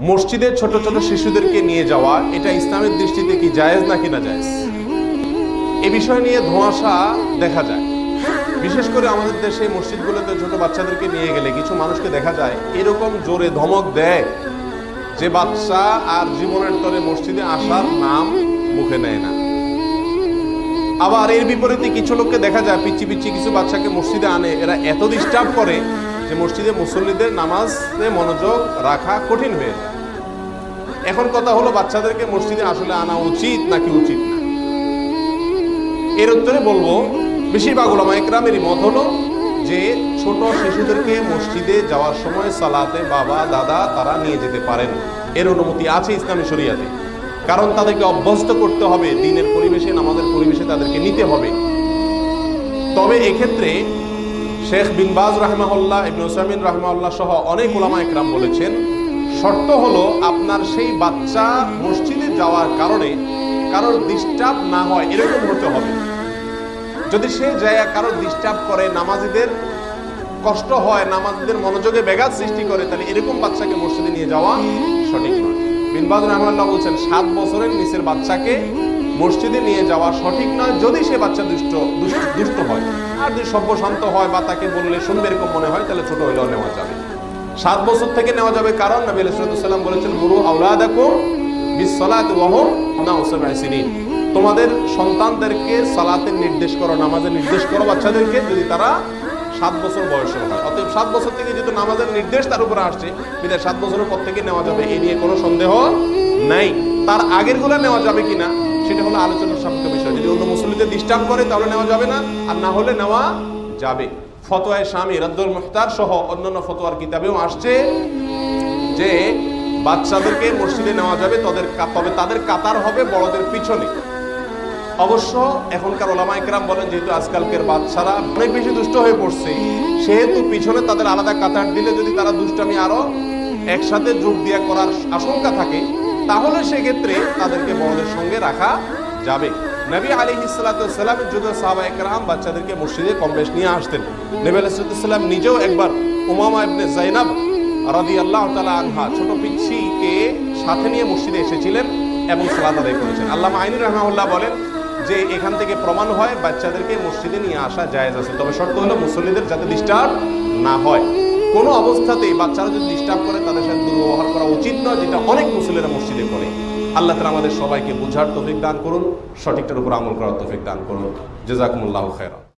মসজিদে ছোট ছোট শিশুদেরকে নিয়ে যাওয়া, এটা ইসলামের দৃষ্টিতে কি জায়েজ নাকি না জায়েজ? এ বিষয় নিয়ে ধোঁয়াশা দেখা যায়। বিশেষ করে আমাদের দেশে মসজিদগুলোতে ছোট বাচ্চাদেরকে নিয়ে গেলে কিছু মানুষকে দেখা যায়, এরকম জোরে ধমক দেয় যে বাচ্চা আর জীবনের তরে মসজিদে আসার নাম মুখে নেয় না। আবার এর বিপরীতে কিছু লোককে দেখা যায় পিচ্ছি পিচ্ছি কিছু বাচ্চাকে মসজিদে আনে, এরা এত ডিস্টার্ব করে যে মসজিদে মুসল্লিদের নামাজে মনোযোগ রাখা কঠিন হয়ে এখন কথা হলো, বাচ্চাদেরকে মসজিদে আসলে আনা উচিত নাকি উচিত না? এর উত্তরে বলব, বেশিরভাগ ওলামা একরামেরই মত হলো যে, ছোট শিশুদেরকে মসজিদে যাওয়ার সময় সালাতে বাবা, দাদা তারা নিয়ে যেতে পারেন। এর অনুমতি আছে ইসলামী শরিয়াতে। কারণ তাদেরকে অভ্যস্ত করতে হবে, দিনের পরিবেশে, নামাজের পরিবেশে তাদেরকে নিতে হবে। তবে এক্ষেত্রে শেখ বিনবাজ রাহমাহুল্লাহ, ইবনে রাহমাহুল্লাহ সহ অনেক ওলামা একরাম বলেছেন, শর্ত হলো আপনার সেই বাচ্চা মসজিদে যাওয়ার কারণে কারোর ডিস্টার্ব না হয়, এরকম হতে হবে। যদি সে জায়গা কারোর ডিস্টার্ব করে, নামাজিদের কষ্ট হয়, নামাজিদের মনোযোগে ব্যাঘাত সৃষ্টি করে, তাহলে এরকম বাচ্চাকে মসজিদে নিয়ে যাওয়া সঠিক নয়। বিনবাজ রহমাল্লাহ বলছেন, সাত বছরের নিচের বাচ্চাকে মসজিদে নিয়ে যাওয়া সঠিক নয়, যদি সে বাচ্চা দুষ্ট, দুষ্ট- হয়। আর যদি সভ্য শান্ত হয় বা তাকে বললে শুনবে এরকম মনে হয়, তাহলে ছোট হইলেও নেওয়া যাবে। সাত বছর থেকে নেওয়া যাবে কারণ নবী আলাইসাল্লাম বলেছেন, গুরু আউলাদাকুম বিসসালাত ওয়াহুম তোমাদের সন্তানদেরকে সালাতের নির্দেশ করো, নামাজের নির্দেশ করো বাচ্চাদেরকে, যদি তারা সাত বছর বয়সের হয়। অতএব সাত বছর থেকে যেহেতু নামাজের নির্দেশ তার উপরে আসছে বিদায় সাত বছরের পর থেকে নেওয়া যাবে, এ নিয়ে কোনো সন্দেহ নাই। তার আগেরগুলো নেওয়া যাবে কিনা? সেটা হলো আলোচনার সাপেক্ষ বিষয়। যদি অন্য মুসলিমদের ডিস্টার্ব করে, তাহলে নেওয়া যাবে না, আর না হলে নেওয়া যাবে। ফতোয়ায় স্বামী রাদ্দুল মুখতার সহ অন্যান্য ফতোয়ার কিতাবেও আসছে যে বাচ্চাদেরকে মসজিদে নেওয়া যাবে, তাদের তবে তাদের কাতার হবে বড়দের পিছনে। অবশ্য এখনকার ওলামা একরাম বলেন, যেহেতু আজকালকের বাচ্চারা অনেক বেশি দুষ্ট হয়ে পড়ছে, সেহেতু পিছনে তাদের আলাদা কাতার দিলে যদি তারা দুষ্টামি আরও একসাথে যোগ দিয়া করার আশঙ্কা থাকে, তাহলে সেক্ষেত্রে তাদেরকে বড়দের সঙ্গে রাখা যাবে। নবী আলী ইসলাতামের যুগে সাহাবা একরাম বাচ্চাদেরকে মসজিদে কম বেশ নিয়ে আসতেন। নবী আলাইসালাম নিজেও একবার উমামা ইবনে জাইনাব রাদি আল্লাহ তালা আনহা ছোট পিচ্ছিকে সাথে নিয়ে মসজিদে এসেছিলেন এবং সালাদ আদায় করেছেন। আল্লাহ আইনুর রহমাউল্লাহ বলেন যে এখান থেকে প্রমাণ হয় বাচ্চাদেরকে মসজিদে নিয়ে আসা জায়েজ আছে, তবে শর্ত হলো মুসল্লিদের যাতে ডিস্টার্ব না হয়। কোনো অবস্থাতেই বাচ্চারা যদি ডিস্টার্ব করে, তাদের সাথে দুর্ব্যবহার করা উচিত নয়, যেটা অনেক মুসলিরা মসজিদে করে। আল্লাহ তালা আমাদের সবাইকে বোঝার তফিক দান করুন, সঠিকটার উপর আমল করার তফিক দান করুন। জেজাকুমুল্লাহ খেরা